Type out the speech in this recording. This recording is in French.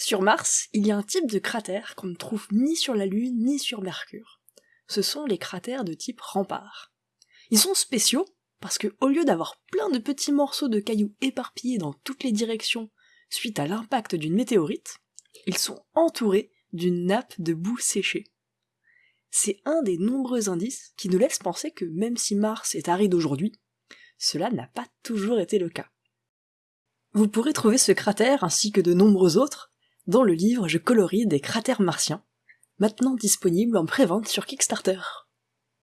Sur Mars, il y a un type de cratère qu'on ne trouve ni sur la Lune ni sur Mercure. Ce sont les cratères de type rempart. Ils sont spéciaux parce que au lieu d'avoir plein de petits morceaux de cailloux éparpillés dans toutes les directions suite à l'impact d'une météorite, ils sont entourés d'une nappe de boue séchée. C'est un des nombreux indices qui nous laissent penser que même si Mars est aride aujourd'hui, cela n'a pas toujours été le cas. Vous pourrez trouver ce cratère ainsi que de nombreux autres dans le livre Je colorie des cratères martiens, maintenant disponible en prévente sur Kickstarter.